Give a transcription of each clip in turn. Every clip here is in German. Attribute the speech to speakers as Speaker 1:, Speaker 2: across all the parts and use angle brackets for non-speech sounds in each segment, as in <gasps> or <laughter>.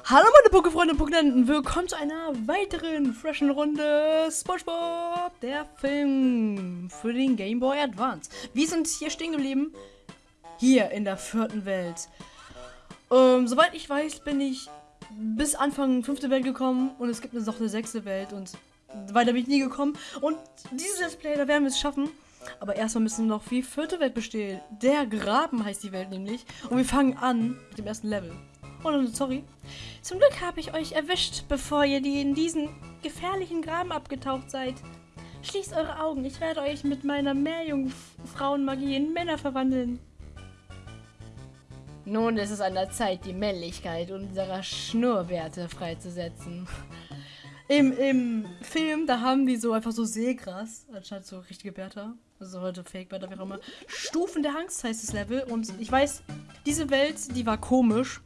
Speaker 1: Hallo meine Pokefreunde und Pokénenten, willkommen zu einer weiteren freshen Runde SpongeBob, der Film für den Game Boy Advance. Wir sind hier stehen geblieben, hier in der vierten Welt. Ähm, soweit ich weiß, bin ich bis Anfang fünfte Welt gekommen und es gibt noch eine sechste Welt und weiter bin ich nie gekommen. Und dieses Let's Play, da werden wir es schaffen. Aber erstmal müssen wir noch wie vierte Welt bestehen. Der Graben heißt die Welt nämlich. Und wir fangen an mit dem ersten Level. Oh, sorry. Zum Glück habe ich euch erwischt, bevor ihr die in diesen gefährlichen Graben abgetaucht seid. Schließt eure Augen, ich werde euch mit meiner Meerjungfrauenmagie in Männer verwandeln. Nun ist es an der Zeit, die Männlichkeit unserer Schnurrbärte freizusetzen. Im, Im Film, da haben die so einfach so Seegras, anstatt so richtige Bärte. Also heute Fake-Bärte, wie auch immer. Stufen der Angst heißt das Level. Und ich weiß, diese Welt, die war komisch.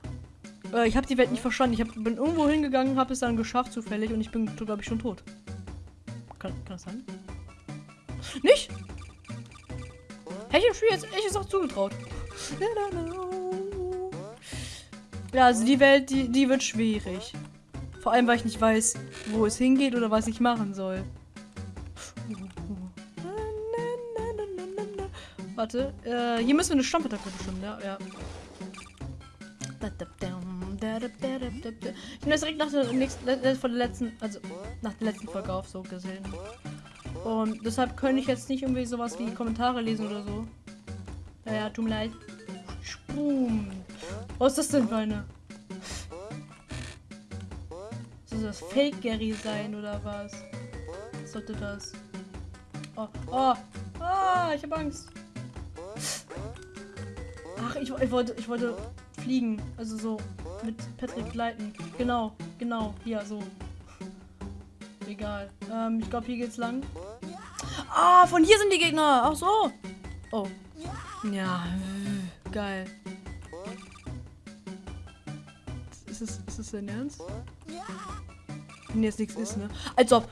Speaker 1: Äh, ich habe die Welt nicht verstanden. Ich hab, bin irgendwo hingegangen, habe es dann geschafft zufällig und ich bin, glaube ich, schon tot. Kann, kann das sein? Nicht? Hätte ich dem Spiel jetzt echt auch zugetraut. Ja, also die Welt, die, die wird schwierig. Vor allem, weil ich nicht weiß, wo es hingeht oder was ich machen soll. Warte, äh, hier müssen wir eine Stammpattacke bestimmen, ja, ja. Ich bin das direkt nach der nächsten, von der letzten, also nach der letzten Folge auf so gesehen. Und deshalb könnte ich jetzt nicht irgendwie sowas wie Kommentare lesen oder so. Naja, tut mir leid. Boom. Was ist das denn für eine? Soll das Fake Gary sein oder was? was sollte das? Oh, oh, ah, ich habe Angst. Ach, ich, ich wollte, ich wollte fliegen. Also so Patrick gleiten. Genau, genau, hier so. Egal. Ähm, ich glaube, hier geht's lang. Ah, von hier sind die Gegner. Ach so. Oh. Ja, geil. Ist es, ist es dein Ernst? Wenn jetzt nichts ist, ne? Als ob.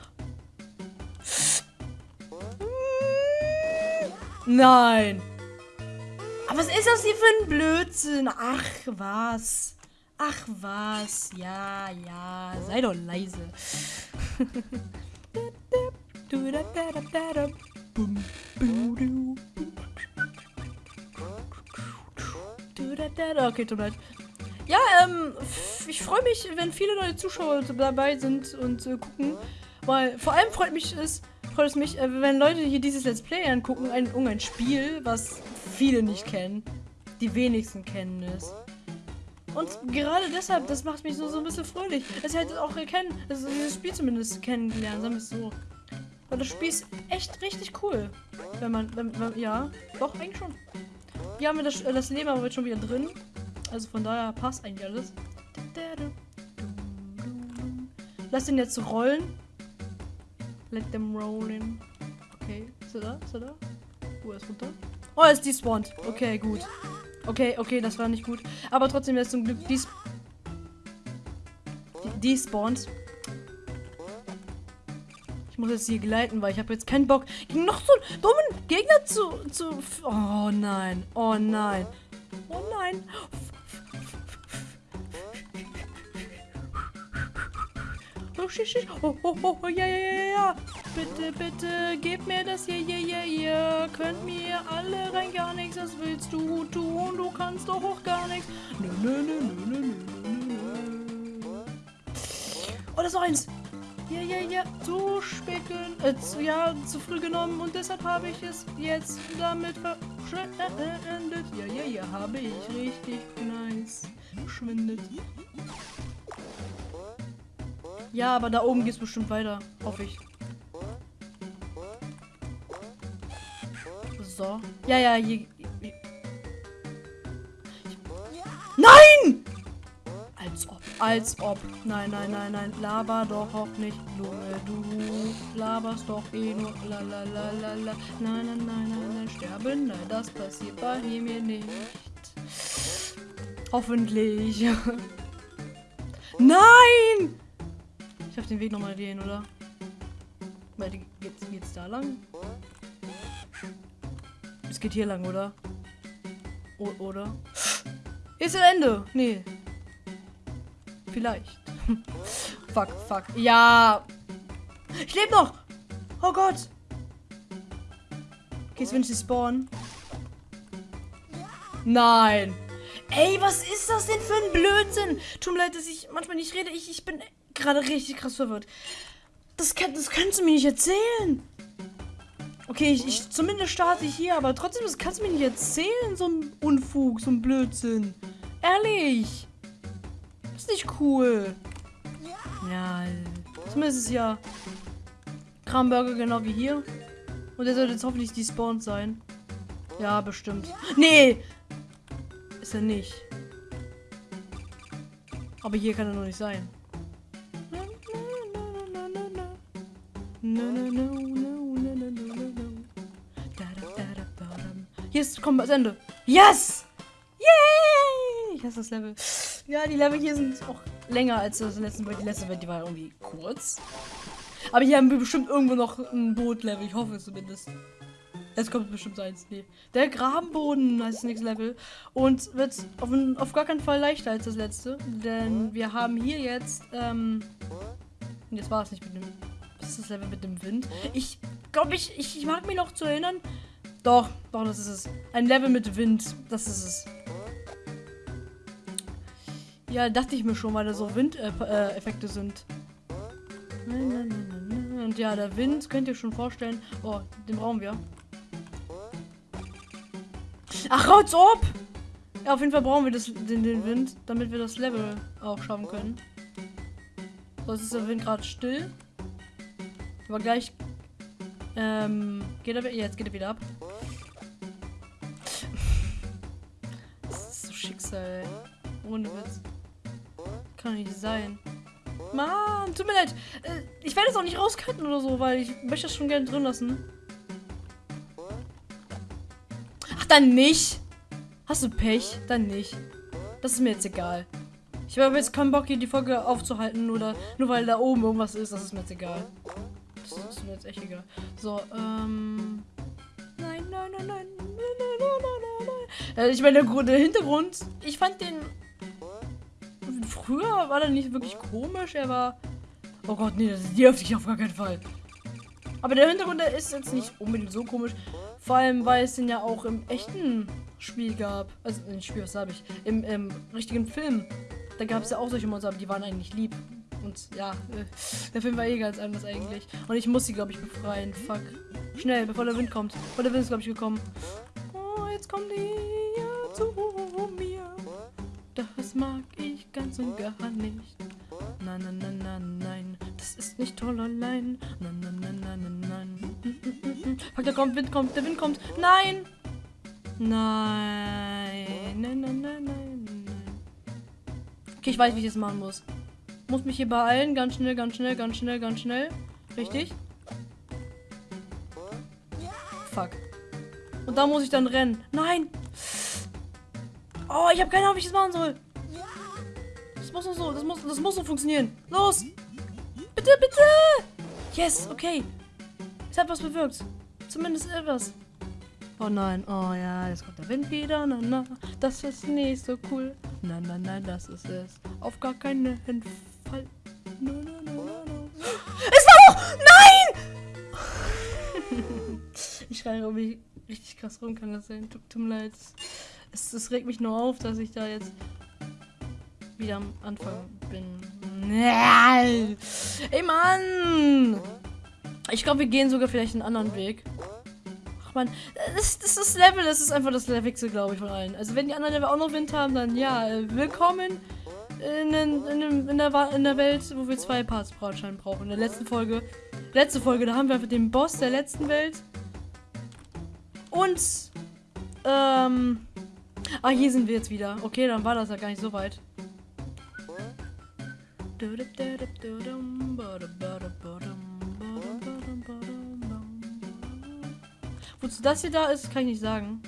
Speaker 1: Nein. Aber was ist das hier für ein Blödsinn? Ach, was? Ach, was? Ja, ja. Sei doch leise. Okay, tut mir leid. Ja, ähm, ich freue mich, wenn viele neue Zuschauer dabei sind und äh, gucken. Weil vor allem freut mich es, freut es mich, äh, wenn Leute hier dieses Let's Play angucken, ein, ein Spiel, was viele nicht kennen. Die wenigsten kennen es. Und gerade deshalb, das macht mich so, so ein bisschen fröhlich. Dass ihr halt auch erkennen, also dieses Spiel zumindest kennengelernt, sagen wir es so. Weil das Spiel ist echt richtig cool. Wenn man, wenn, wenn, ja, doch, eigentlich schon. Wir haben das, das Leben aber jetzt schon wieder drin. Also von daher passt eigentlich alles. Lass den jetzt rollen. Let them roll in. Okay, ist er da? Ist er da? Wo ist runter? Oh, er ist despawned. Okay, gut. Okay, okay, das war nicht gut. Aber trotzdem ist zum Glück des despawned. Ich muss jetzt hier gleiten, weil ich habe jetzt keinen Bock, gegen noch so einen dummen Gegner zu, zu... Oh nein, oh nein. Oh nein. Oh, shit, shit. Oh, oh, oh, oh, ja, ja, ja, ja. Bitte, bitte, gib mir das hier, ja, ja, ja. Könnt mir alle rein gar nichts, was willst du tun? Du kannst doch auch gar nichts. Nö, nö, nö, nö, nö, nö, nö. Oh, das ist noch eins. Ja, ja, ja, zu spät, äh, zu, ja, zu früh genommen und deshalb habe ich es jetzt damit verschwendet. Ja, ja, ja, habe ich richtig nice verschwendet. Ja, aber da oben geht es bestimmt weiter, hoffe ich. So. Ja, ja, hier. Nein! Als ob, als ob. Nein, nein, nein, nein. Laber doch auch nicht. Junge, du laberst doch eh nur. La, la, la, la, la. Nein, nein, nein, nein, nein. Sterben? Nein, das passiert bei mir nicht. Hoffentlich. <laughs> nein! Ich darf den Weg nochmal gehen, oder? Die, geht's, geht's da lang? Geht hier lang, oder? O oder? Ist ein Ende. Nee. Vielleicht. <laughs> fuck, fuck. Ja. Ich lebe noch. Oh Gott. Okay, jetzt will ich spawnen. Nein. Ey, was ist das denn für ein Blödsinn? Tut mir leid, dass ich manchmal nicht rede. Ich, ich bin gerade richtig krass verwirrt. Das, kann, das kannst du mir nicht erzählen. Okay, ich, ich zumindest starte ich hier, aber trotzdem, das kannst du mir nicht erzählen, so ein Unfug, so ein Blödsinn. Ehrlich. Das ist nicht cool. Ja, zumindest ist es ja Kramburger genau wie hier. Und der sollte jetzt hoffentlich despawned sein. Ja, bestimmt. Nee! Ist er nicht. Aber hier kann er noch nicht sein. Hier ist, komm, das Ende. Yes! Yay! Ich hasse das Level. Ja, die Level hier sind auch länger als das letzte Welt. Die letzte Welt, die war irgendwie kurz. Aber hier haben wir bestimmt irgendwo noch ein Boot-Level. Ich hoffe es zumindest. Es kommt bestimmt eins. Nee. Der Grabenboden heißt das nächste Level. Und wird auf, auf, gar keinen Fall leichter als das letzte. Denn wir haben hier jetzt. Ähm, jetzt war es nicht mit dem. Das ist das Level mit dem Wind. Ich glaube, ich, ich, ich mag mich noch zu erinnern. Doch, doch, das ist es. Ein Level mit Wind. Das ist es. Ja, dachte ich mir schon, weil da so Windeffekte äh, sind. Und ja, der Wind, könnt ihr schon vorstellen. Oh, den brauchen wir. Ach, raut's ob! Ja, auf jeden Fall brauchen wir das, den, den Wind, damit wir das Level auch schaffen können. So, jetzt ist der Wind gerade still. Aber gleich ähm, geht er. Jetzt geht er wieder ab. sein. Mann, tut mir leid. Äh, ich werde es auch nicht rauscutten oder so, weil ich möchte das schon gerne drin lassen. Ach, dann nicht. Hast du Pech? Dann nicht. Das ist mir jetzt egal. Ich habe jetzt keinen Bock, hier die Folge aufzuhalten, oder nur weil da oben irgendwas ist. Das ist mir jetzt egal. Das ist mir jetzt echt egal. So, ähm... Nein, nein, nein, nein. nein, nein, nein, nein, nein. Äh, ich meine, der Hintergrund, ich fand den früher war der nicht wirklich komisch. Er war. Oh Gott, nee, das dürfte ich auf gar keinen Fall. Aber der Hintergrund der ist jetzt nicht unbedingt so komisch. Vor allem, weil es den ja auch im echten Spiel gab. Also, ein Spiel, was habe ich? Im, Im, richtigen Film. Da gab es ja auch solche Monster, aber die waren eigentlich lieb. Und ja, äh, der Film war eh ganz anders eigentlich. Und ich muss sie, glaube ich, befreien. Fuck. Schnell, bevor der Wind kommt. Bevor der Wind ist, glaube ich, gekommen. Oh, jetzt kommt die ja, zu. Das mag ich ganz und gar nicht. Nein, nein, nein, nein, nein. Das ist nicht toll allein. Nein, nein, nein, nein, nein, nein. Fuck, da kommt, Wind kommt, der Wind kommt. Nein! Nein. Nein, nein, nein, nein, nein. Okay, ich weiß, wie ich das machen muss. Muss mich hier beeilen. Ganz schnell, ganz schnell, ganz schnell, ganz schnell. Richtig? Fuck. Und da muss ich dann rennen. Nein! Oh, ich habe keine Ahnung, wie ich das machen soll. Das muss so, das muss, das muss so funktionieren. Los! Bitte, bitte! Yes, okay. Es hat was bewirkt. Zumindest etwas. Oh nein, oh ja, jetzt kommt der Wind wieder. Na, na, das ist nicht so cool. Nein, nein, nein, das ist es. Auf gar keinen Fall. No, no, no, no, no. Es war hoch! Nein! <laughs> ich schreie mich richtig krass rum, kann das sein. Tut, tut mir leid es, es regt mich nur auf, dass ich da jetzt wieder am Anfang bin. Ey, Mann! Ich glaube, wir gehen sogar vielleicht einen anderen Weg. Ach man, das, das ist das Level, das ist einfach das Levelste, glaube ich, von allen. Also wenn die anderen Level auch noch Wind haben, dann ja, äh, willkommen in, in, in, in, der, in der Welt, wo wir zwei Parts anscheinend brauchen. In der letzten Folge, letzte Folge, da haben wir einfach den Boss der letzten Welt. Und, ähm, Ah, hier sind wir jetzt wieder. Okay, dann war das ja gar nicht so weit. Wozu das hier da ist, kann ich nicht sagen.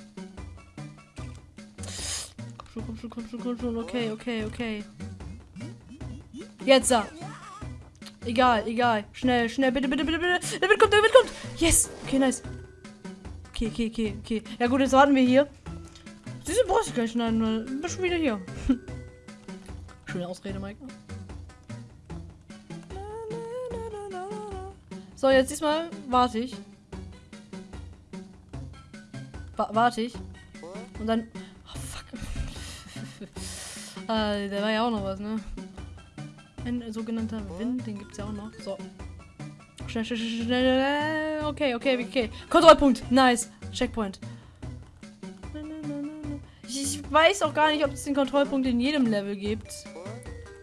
Speaker 1: Komm schon, komm schon, komm schon, komm schon. Okay, okay, okay. Jetzt da. Egal, egal. Schnell, schnell, bitte, bitte, bitte, bitte. Der Wind kommt, der Wind kommt. Yes. Okay, nice. Okay, okay, okay, okay. Ja gut, jetzt warten wir hier. Wieso brauchst du gleich schneiden? Weil du schon wieder hier. <laughs> Schöne Ausrede, Mike. So, jetzt diesmal warte ich. Wa warte ich. Und dann. Oh, fuck. äh, <laughs> der war ja auch noch was, ne? Ein sogenannter Wind, den gibt's ja auch noch. So. Schnell, schnell, schnell, schnell. Okay, okay, okay. Kontrollpunkt. Nice. Checkpoint. Weiß auch gar nicht, ob es den Kontrollpunkt in jedem Level gibt.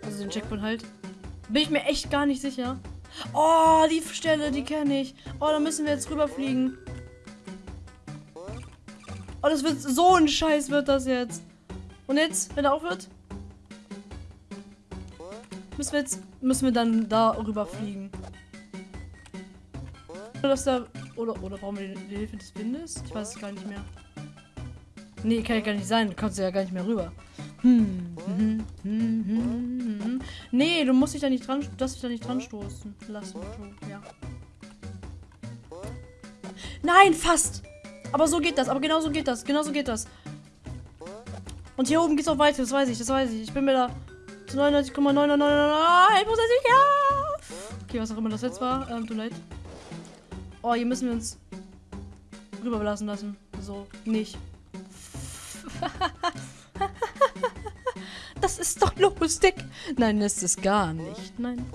Speaker 1: Also den Checkpoint halt. Bin ich mir echt gar nicht sicher. Oh, die Stelle, die kenne ich. Oh, da müssen wir jetzt rüberfliegen. Oh, das wird so ein Scheiß wird das jetzt. Und jetzt, wenn er aufhört, müssen wir jetzt müssen wir dann da rüberfliegen. Oder oder brauchen wir die Hilfe des Windes? Ich weiß es gar nicht mehr. Nee, kann ja gar nicht sein. Du kannst ja gar nicht mehr rüber. Hm. Hm, hm, hm, hm. Nee, du musst dich da nicht dran, dass dich da nicht dran stoßen lassen. Ja. Nein, fast. Aber so geht das. Aber genau so geht das. Genau so geht das. Und hier oben geht's auch weiter. Das weiß ich. Das weiß ich. Ich bin mir da zu 99,999% sicher. Okay, was auch immer das jetzt war. Ähm, tut leid. Oh, hier müssen wir uns rüberblasen lassen. So, nicht. <laughs> das ist doch lustig. Nein, das ist gar nicht. Nein.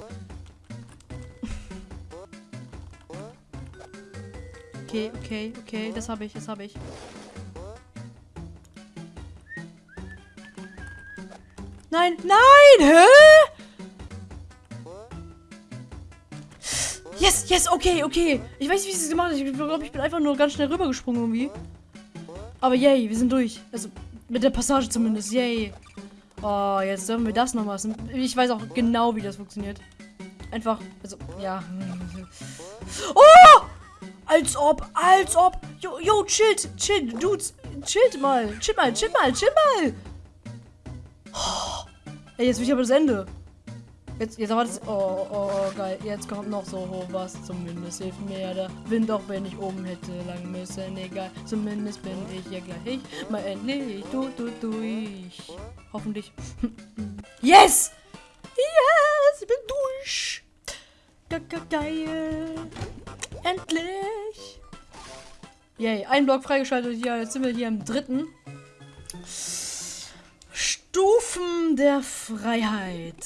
Speaker 1: Okay, okay, okay. Das habe ich, das habe ich. Nein, nein! Hä? Yes, yes, okay, okay. Ich weiß nicht, wie sie es gemacht hat. Ich glaube, ich bin einfach nur ganz schnell rübergesprungen irgendwie. Aber yay, wir sind durch. Also mit der Passage zumindest. Yay. Oh, jetzt dürfen wir das noch machen. Ich weiß auch genau, wie das funktioniert. Einfach, also, ja. <laughs> Oh! Als ob, als ob. Jo, jo, chillt, chill, Dudes. Chillt mal, chill mal, chill mal, chill mal. Oh. <gasps> Ey, jetzt will ich aber das Ende. Jetzt, jetzt aber das. Oh, oh, oh, geil. Jetzt kommt noch so hoch was. Zumindest hilft mir der Wind, auch wenn ich oben hätte lang müssen. Egal. Zumindest bin ich ja gleich. Mal endlich du, du, durch. Hoffentlich. <laughs> yes! Yes! Ich bin durch! Geil! Endlich! Yay, ein Block freigeschaltet. Ja, jetzt sind wir hier im dritten. Stufen der Freiheit.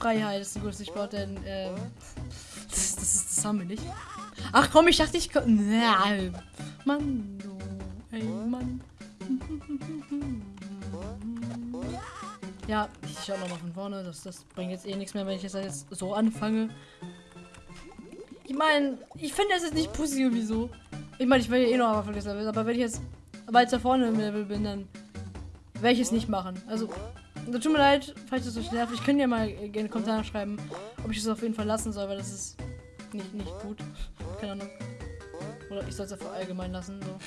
Speaker 1: Freiheit ist ein gutes Stichwort, denn ähm, das, das, das, haben wir nicht. Ach komm, ich dachte, ich könnte. Mann, du, ey, Mann. Ja, ich schau nochmal von vorne. Das, das bringt jetzt eh nichts mehr, wenn ich jetzt so anfange. Ich meine, ich finde es jetzt nicht pussy irgendwie so. Ich meine, ich will ja eh noch am Anfang aber wenn ich jetzt weiter vorne im Level bin, dann werde ich es nicht machen. Also, Tut mir leid, falls das euch nervt. Ich könnte ja mal in den Kommentaren schreiben, ob ich es auf jeden Fall lassen soll, weil das ist nicht, nicht gut. Keine Ahnung. Oder ich soll es einfach allgemein lassen. So.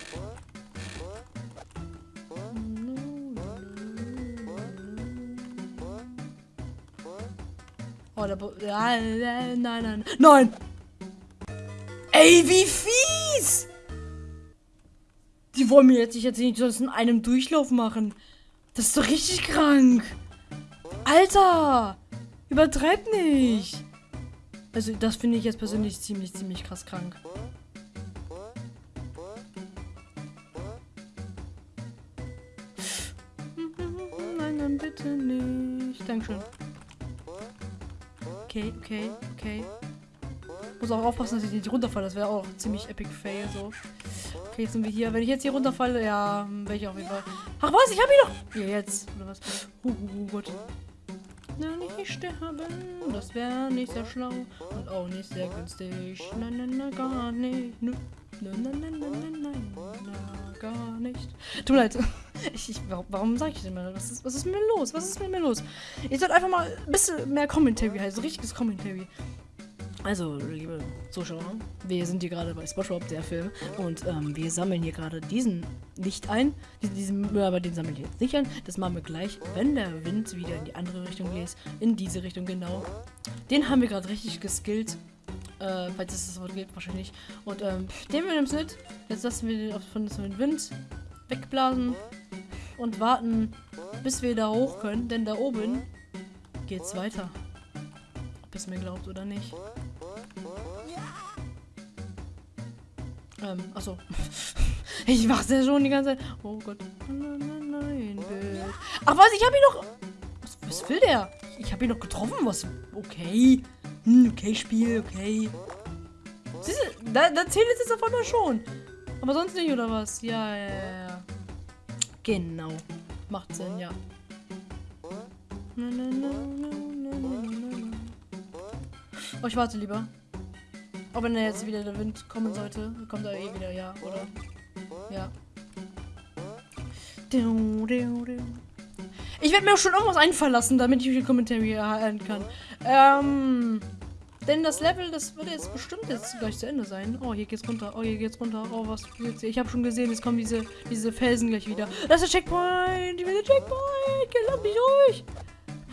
Speaker 1: Oh, der Bo Nein, nein. Nein! Ey, wie fies! Die wollen mir jetzt, ich jetzt nicht sonst in einem Durchlauf machen. Das ist doch richtig krank. Alter! Übertreib nicht! Also, das finde ich jetzt persönlich ziemlich, ziemlich krass krank. Nein, dann bitte nicht. Dankeschön. Okay, okay, auch aufpassen, dass ich nicht runterfalle. Das wäre auch ziemlich epic fail so. Okay, jetzt sind wir hier. Wenn ich jetzt hier runterfalle, ja, wäre ich auf jeden Fall. Ach was, ich habe ihn doch. Ja, jetzt. Oder was? Uh, uh, uh, Gott. Na, nicht sterben. Das wäre nicht sehr schlau. Und auch nicht sehr günstig. Nein, nein, nein, gar nicht. Nein, nein, nein, nein, nein, nein, na, gar nicht. Tut mir leid. <laughs> Ich, ich, warum, sage ich denn mal? Was ist, was ist mit mir los? Was ist mit mir los? Ich sollte einfach mal ein bisschen mehr Commentary halt. So richtiges Commentary. Also, liebe Zuschauer, wir sind hier gerade bei SpongeBob, der Film, und ähm, wir sammeln hier gerade diesen nicht ein. Diesen Müll, aber den sammeln wir jetzt nicht ein. Das machen wir gleich, wenn der Wind wieder in die andere Richtung bläst. In diese Richtung genau. Den haben wir gerade richtig geskillt. Äh, falls es das Wort gibt, wahrscheinlich. Und ähm, den wir nehmen mit. Jetzt lassen wir den von dem Wind wegblasen und warten, bis wir da hoch können. Denn da oben geht's weiter. Ob es mir glaubt oder nicht. Ähm, achso. <laughs> ich mach's ja schon die ganze Zeit. Oh Gott. Nein, Bild. Ach was, ich hab ihn noch. Was, was will der? Ich hab ihn noch getroffen. Was? Okay. Hm, okay, Spiel, okay. Siehst du, da, da zählt es jetzt auf einmal schon. Aber sonst nicht, oder was? Ja, ja, ja. Genau. Macht Sinn, ja. Oh, ich warte lieber. Auch wenn jetzt wieder der Wind kommen sollte, kommt er eh wieder, ja, oder? Ja. Ich werde mir auch schon irgendwas einfallen lassen, damit ich die Kommentare erhalten kann. Ähm. Denn das Level, das wird jetzt bestimmt jetzt gleich zu Ende sein. Oh, hier geht's runter. Oh, hier geht's runter. Oh, was geht's hier? Ich habe schon gesehen, es kommen diese, diese Felsen gleich wieder. Das ist der Checkpoint. Ich will den Checkpoint. Lass mich ruhig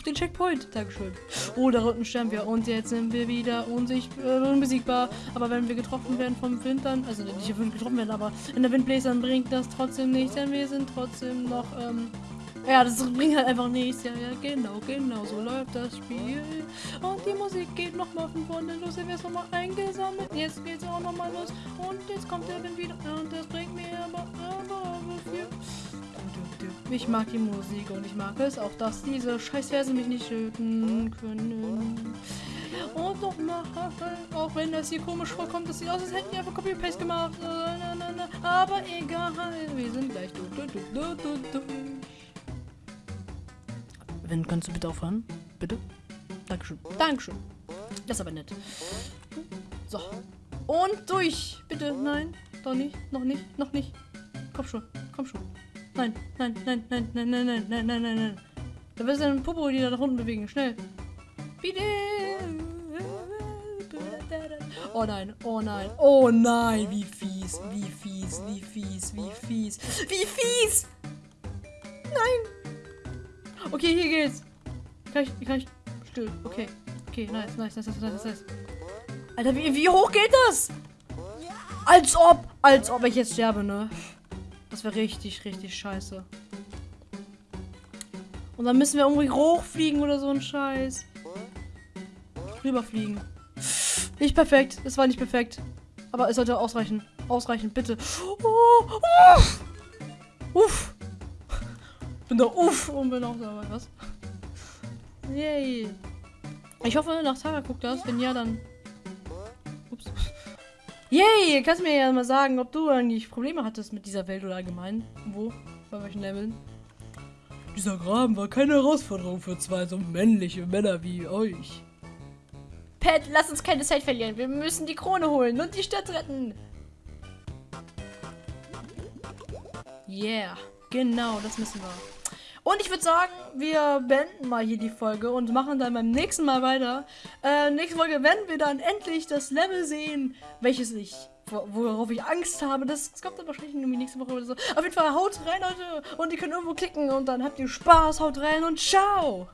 Speaker 1: auf den Checkpoint. Dankeschön. Oh, da unten sterben wir. Und jetzt sind wir wieder unsicht, äh, unbesiegbar. Aber wenn wir getroffen werden vom Wind, dann, also nicht getroffen werden, aber in der Wind bläst, dann bringt das trotzdem nichts, denn wir sind trotzdem noch, ähm, ja, das bringt halt einfach nichts. Ja, ja, genau, genau, so läuft das Spiel. Und die Musik geht nochmal von vorne los. Jetzt wird nochmal eingesammelt. Jetzt geht's auch nochmal los. Und jetzt kommt der Wind wieder. Und das bringt mir aber, aber, aber viel. Ich mag die Musik und ich mag es auch, dass diese Scheißverse mich nicht töten können. Und nochmal, auch wenn das hier komisch vorkommt, das sieht aus, als hätten die einfach Copy-Paste gemacht. Aber egal, wir sind gleich durch. Wenn, kannst du bitte aufhören? Bitte? Dankeschön. Dankeschön. Das ist aber nett. So. Und durch. Bitte, nein. Doch nicht. Noch nicht. Noch nicht. Komm schon. Komm schon. Nein, nein, nein, nein, nein, nein, nein, nein, nein, nein, nein. Da wirst du einen Popo, die da nach unten bewegen. Schnell. Bitte. Oh nein, oh nein, oh nein, wie fies, wie fies, wie fies, wie fies, wie fies. Nein. Okay, hier geht's. Kann ich, kann ich, still, okay. Okay, nice, nice, nice, nice, nice, nice. Alter, wie, wie hoch geht das? Als ob, als ob ich jetzt sterbe, ne? Das wäre richtig, richtig scheiße. Und dann müssen wir irgendwie hochfliegen oder so ein Scheiß. Rüberfliegen. Nicht perfekt. Das war nicht perfekt. Aber es sollte ausreichen. Ausreichen, bitte. Oh, uff. Uff. Bin da uff und bin auch dabei. Was? Yay. Ich hoffe, nach Tara guckt das. Wenn ja, dann Yay, kannst du mir ja mal sagen, ob du eigentlich Probleme hattest mit dieser Welt oder allgemein? Wo? Bei welchen Leveln? Dieser Graben war keine Herausforderung für zwei so männliche Männer wie euch. Pat, lass uns keine Zeit verlieren. Wir müssen die Krone holen und die Stadt retten. Yeah, genau, das müssen wir. Und ich würde sagen, wir beenden mal hier die Folge und machen dann beim nächsten Mal weiter. Äh, nächste Folge werden wir dann endlich das Level sehen, welches ich, worauf ich Angst habe. Das, das kommt dann wahrscheinlich irgendwie nächste Woche oder so. Auf jeden Fall haut rein, Leute. Und ihr könnt irgendwo klicken und dann habt ihr Spaß. Haut rein und ciao.